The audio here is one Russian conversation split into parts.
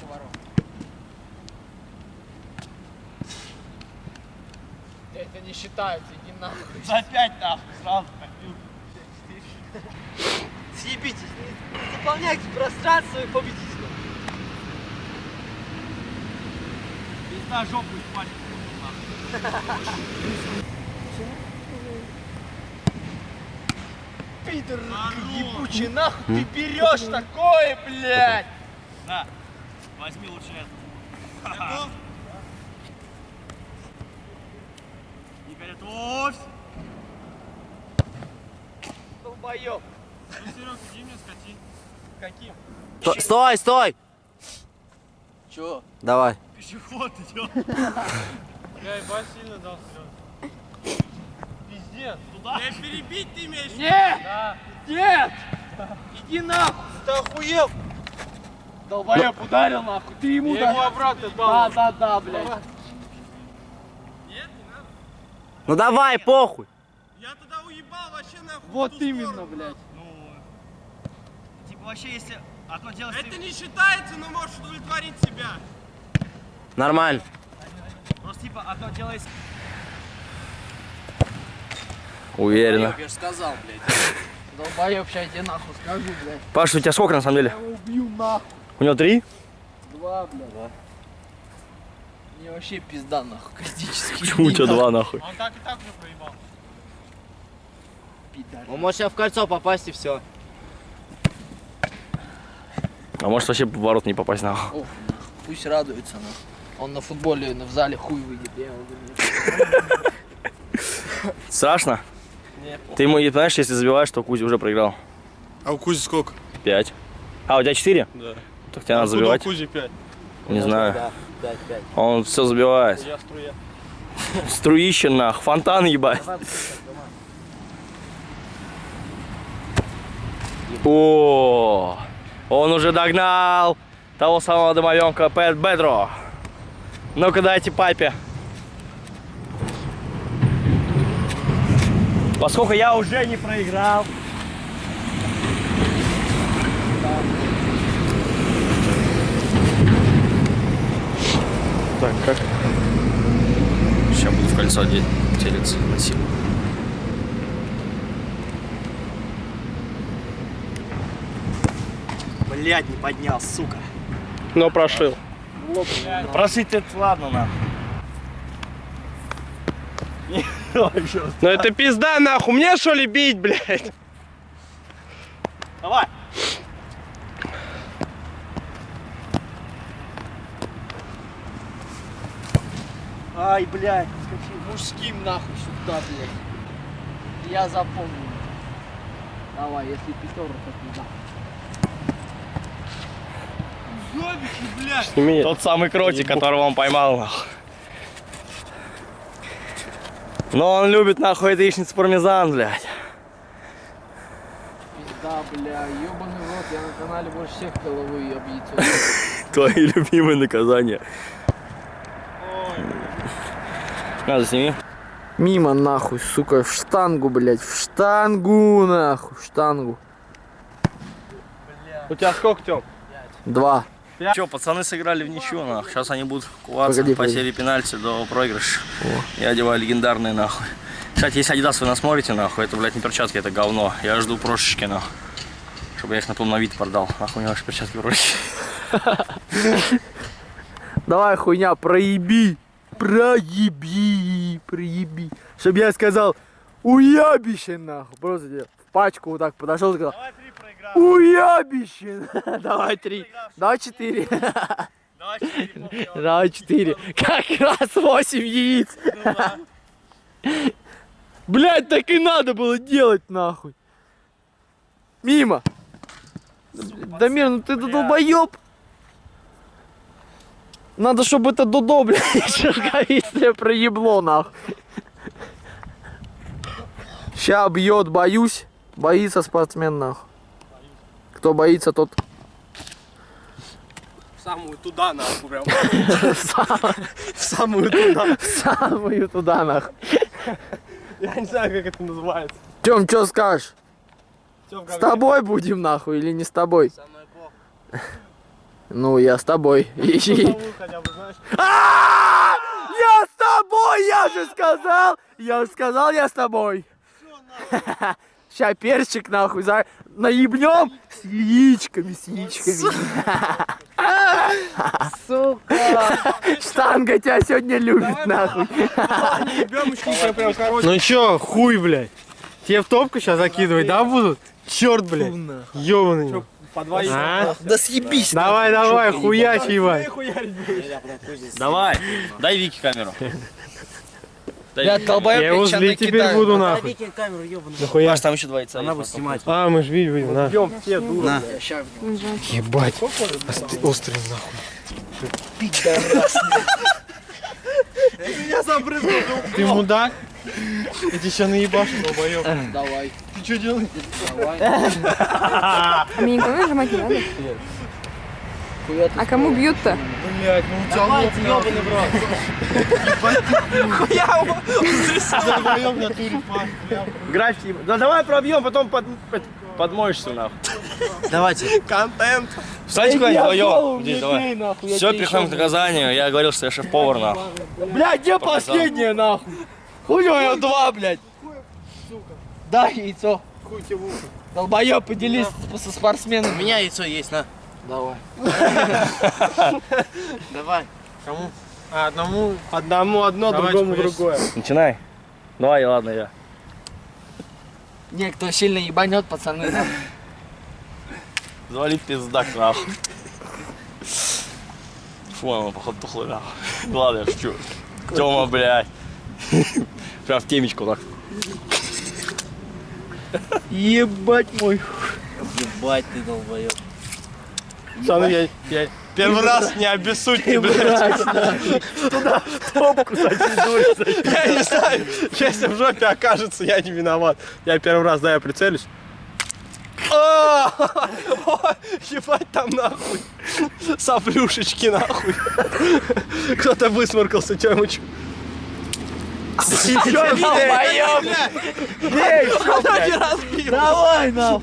наши ворота. Это не считается, иди нахуй. За пять нахуй сразу побил. Съебитесь, не, заполняйте пространство и победите. Пизда жопу испачкал. Пидор А ну! ебучий, нахуй ты берешь такое, блядь! На, возьми лучше это. Не готовь. Долбоёб. Ну, Серег, иди мне скати. Каким? Сто- Стой, стой! Чё? Давай. Пешеход идет. Я ебать сильно дал, Серега. Пиздец. Туда. Я перебить ты имеешь? Нет! Да. Нет! Иди нахуй! Ты охуел? Долбоёб ударил нахуй, ты ему Я ему ударил. обратно Да, дал. да, да, блядь. Нет, не надо. Ну давай, похуй. Я туда уебал вообще нахуй. Вот именно, сторону. блядь. Ну, типа вообще, если одно дело... Это не считается, но можешь удовлетворить себя. Нормально. Просто типа одно дело, если... Уверенно. Я же сказал, блядь. Долбоёб, сейчас я тебе нахуй скажу, блядь. Паша, у тебя сколько на самом деле? Я его убью нахуй. У него три? Два, блядь. Мне вообще пизда нахуй, критически. Почему у тебя два нахуй? Он так и так уже проебал. Пидор. Он может сейчас в кольцо попасть и все. А может вообще в ворот не попасть нахуй. Ох, нахуй, пусть радуется, нахуй. Он на футболе в зале хуй выйдет. Я его. Страшно? Нет. Ты ему, понимаешь, если забиваешь, то Кузя уже проиграл. А у Кузи сколько? Пять. А, у тебя четыре? Да. Так тебе надо забивать. Кузи 5. Не знаю. Да, пять, пять. Он все забивает. Я струя. Струище нах, фонтан ебать. О, он уже догнал того самого домовенка Пэт Бедро. Ну-ка дайте папе. Поскольку я уже не проиграл. Так, как? Сейчас буду в кольцо одеть, телец, спасибо. Блять, не поднял, сука. Но прошил. Просить это ладно, нахуй. Ну это пизда нахуй, мне что ли бить, блядь? Давай. Ай, блядь. Мужским нахуй сюда, блядь. Я запомню. Давай, если пятерка, то да. Ёбище, блядь. Сними. Тот самый кротик, которого он поймал, нахуй. Но он любит, нахуй, яичницу пармезан, блядь. Пизда, бля, ебаный рот, я на канале больше всех головой объедет. Твои любимые наказания. Надо сними. Мимо нахуй, сука, в штангу, блядь, в штангу нахуй, в штангу. У тебя сколько, Тём? Два. Че, пацаны сыграли в ничью, нахуй. Сейчас они будут куваться Погоди, по погоди. серии пенальти до проигрыша. Я одеваю легендарные, нахуй. Кстати, если Адидас вы нас смотрите, нахуй, это, блядь, не перчатки, это говно. Я жду прошечки, нахуй. Чтобы я их на полновид продал. Нахуй мне ваши перчатки проще. Давай, хуйня, проеби. Проеби, проеби. Чтоб я сказал, уябище нахуй. Просто тебе в пачку вот так подошел и сказал, Давай три проиграл. уябище. Давай три, давай четыре. Давай четыре. Как раз восемь яиц. Блять, так и надо было делать нахуй. Мимо. Дамир, ну ты долбоеб. Надо, чтобы это Дудо, блядь, шерговистое проебло, нахуй. Ща бьет, боюсь. Боится спортсмен, нахуй. Кто боится, тот Самую туда, нахуй, прям. В самую туда. самую туда, нахуй. Я не знаю, как это называется. Тем, что скажешь? Тём, С тобой будем, нахуй, или не с тобой? Самое плохо. Ну, я с тобой. И- А! Я с тобой, я же сказал! Я же сказал, я с тобой. Ща перчик нахуй за... наебнем с яичками, с яичками. Сука! Штанга тебя сегодня любит, нахуй. Ну чё, хуй, блядь. Тебе в топку сейчас закидывать, да, будут? Черт, блядь. Ёбаный. А? Да съебись! Давай, давай, хуяч, ебать. Давай, дай Вике камеру. Я долбоёб, Я злить теперь буду, нахуй. Нахуя? Паш, там еще два яйца. Она будет снимать. А, мы ж видим, видим, на. Ебать. Ост- Острый, нахуй. Ты мудак? Я тебе сейчас наебашу, долбоёб. Давай. Ты что делаешь? А мне никого нажимать не надо? А кому бьют-то? Блядь, ну у тебя лоб, нахуй. Долбоёб в натуре, Паш, бля. Графики. Да давай пробьем, потом под, под- подмоешься нахуй. Давайте. Контент. Встаньте куда-нибудь вдвоем. Здесь, давай. давай. Нахуй, я Все, переходим к наказанию. Я говорил, что я шеф-повар нахуй. Бля, где последнее, нахуй? Хуй у него два, блядь. Да, яйцо. Долбоёб, поделись со спортсменом. У меня яйцо есть, на. Давай. Давай. Кому? А, одному, одному одно, другому другое. Начинай. Давай, ладно, я. Не, кто сильно ебанет, пацаны. нахуй. Завали пиздак нахуй. Фу, походу тухла нахуй. Ладно, я шучу. Тёма, блядь. Прям в темечку так. Ебать мой. Ебать ты долбоёб. Пацаны, я, я первый раз не обессудьте, блядь. Я не знаю, если в жопе окажется, я не виноват. Я первый раз, да, я прицелюсь. А, Ебать там нахуй. Соплюшечки нахуй. Кто-то высморкался, чё ему чё? Долбоёб. Давай, нахуй.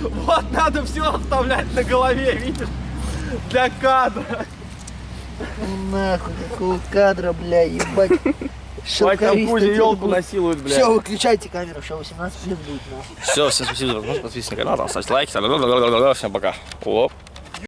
Вот надо все оставлять на голове, видишь? Для кадра. Нахуй, какого кадра, бля, ебать. Хватит там Кузя елку насилует, Все, блядь. выключайте камеру, все, 18 плюс будет, нахуй. Все, всем спасибо за просмотр, подписывайтесь на канал, ставьте лайки. Всем пока. Оп.